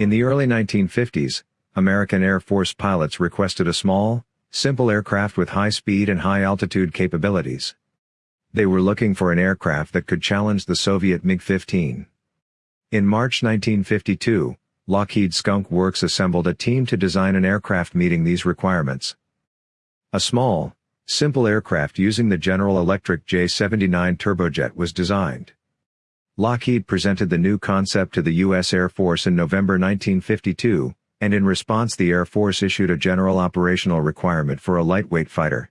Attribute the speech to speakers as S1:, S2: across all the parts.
S1: In the early 1950s, American Air Force pilots requested a small, simple aircraft with high speed and high altitude capabilities. They were looking for an aircraft that could challenge the Soviet MiG-15. In March 1952, Lockheed Skunk Works assembled a team to design an aircraft meeting these requirements. A small, simple aircraft using the General Electric J-79 turbojet was designed. Lockheed presented the new concept to the U.S. Air Force in November 1952, and in response the Air Force issued a general operational requirement for a lightweight fighter.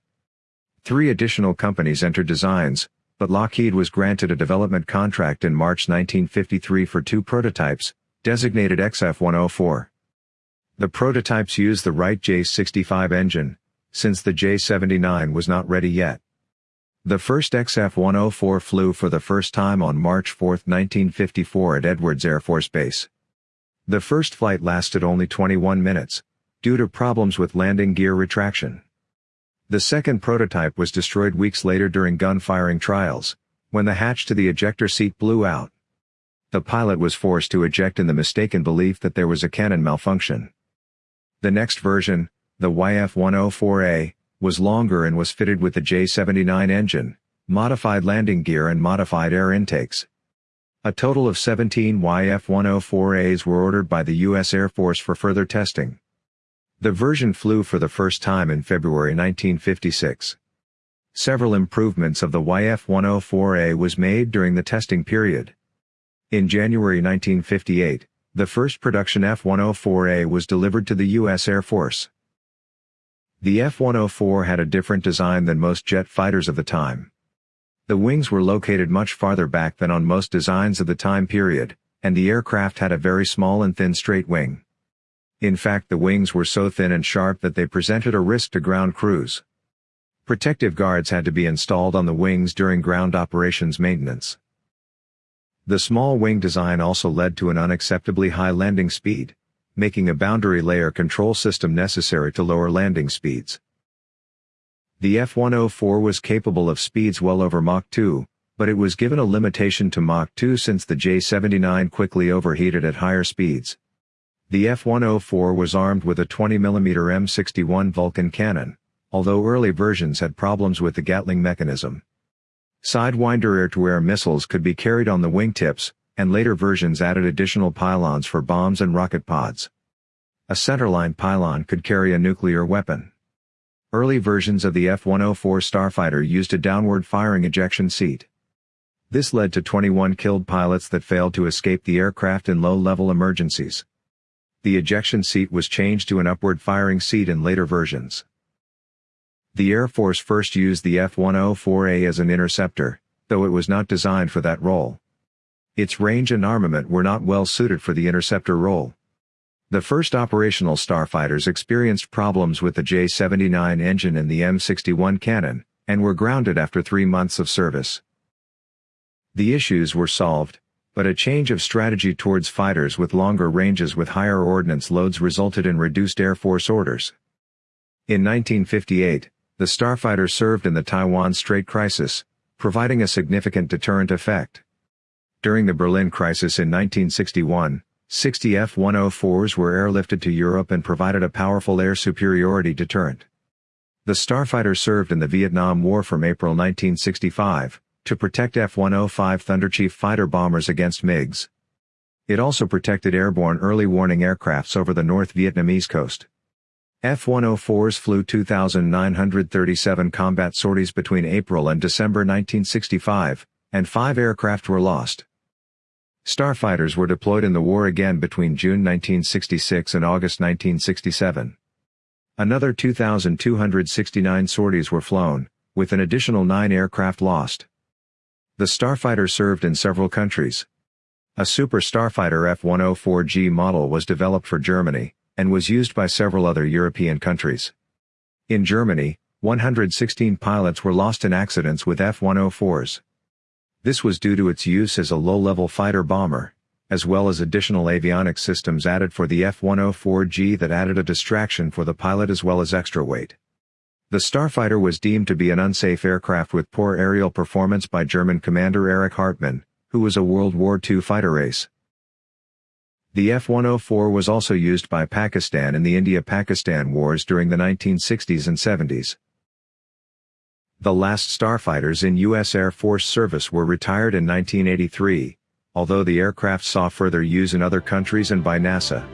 S1: Three additional companies entered designs, but Lockheed was granted a development contract in March 1953 for two prototypes, designated XF-104. The prototypes used the Wright J-65 engine, since the J-79 was not ready yet. The first XF-104 flew for the first time on March 4, 1954 at Edwards Air Force Base. The first flight lasted only 21 minutes, due to problems with landing gear retraction. The second prototype was destroyed weeks later during gun firing trials, when the hatch to the ejector seat blew out. The pilot was forced to eject in the mistaken belief that there was a cannon malfunction. The next version, the YF-104A, was longer and was fitted with the J-79 engine, modified landing gear and modified air intakes. A total of 17 YF-104As were ordered by the U.S. Air Force for further testing. The version flew for the first time in February 1956. Several improvements of the YF-104A was made during the testing period. In January 1958, the first production F-104A was delivered to the U.S. Air Force. The F-104 had a different design than most jet fighters of the time. The wings were located much farther back than on most designs of the time period, and the aircraft had a very small and thin straight wing. In fact the wings were so thin and sharp that they presented a risk to ground crews. Protective guards had to be installed on the wings during ground operations maintenance. The small wing design also led to an unacceptably high landing speed, making a boundary layer control system necessary to lower landing speeds. The F-104 was capable of speeds well over Mach 2, but it was given a limitation to Mach 2 since the J-79 quickly overheated at higher speeds. The F-104 was armed with a 20mm M61 Vulcan cannon, although early versions had problems with the Gatling mechanism. Sidewinder air-to-air missiles could be carried on the wingtips, and later versions added additional pylons for bombs and rocket pods. A centerline pylon could carry a nuclear weapon. Early versions of the F-104 Starfighter used a downward firing ejection seat. This led to 21 killed pilots that failed to escape the aircraft in low-level emergencies. The ejection seat was changed to an upward firing seat in later versions. The Air Force first used the F-104A as an interceptor, though it was not designed for that role. Its range and armament were not well suited for the interceptor role. The first operational starfighters experienced problems with the J-79 engine and the M61 cannon, and were grounded after three months of service. The issues were solved, but a change of strategy towards fighters with longer ranges with higher ordnance loads resulted in reduced Air Force orders. In 1958, the Starfighter served in the Taiwan Strait crisis, providing a significant deterrent effect. During the Berlin crisis in 1961, 60 F-104s were airlifted to Europe and provided a powerful air superiority deterrent. The Starfighter served in the Vietnam War from April 1965, to protect F-105 Thunderchief fighter bombers against MiGs. It also protected airborne early warning aircrafts over the North Vietnamese coast. F-104s flew 2,937 combat sorties between April and December 1965, and five aircraft were lost. Starfighters were deployed in the war again between June 1966 and August 1967. Another 2,269 sorties were flown, with an additional nine aircraft lost. The Starfighter served in several countries. A Super Starfighter F-104G model was developed for Germany, and was used by several other European countries. In Germany, 116 pilots were lost in accidents with F-104s. This was due to its use as a low-level fighter bomber, as well as additional avionics systems added for the F-104G that added a distraction for the pilot as well as extra weight. The Starfighter was deemed to be an unsafe aircraft with poor aerial performance by German commander Erich Hartmann, who was a World War II fighter ace. The F-104 was also used by Pakistan in the India-Pakistan wars during the 1960s and 70s. The last starfighters in U.S. Air Force service were retired in 1983, although the aircraft saw further use in other countries and by NASA.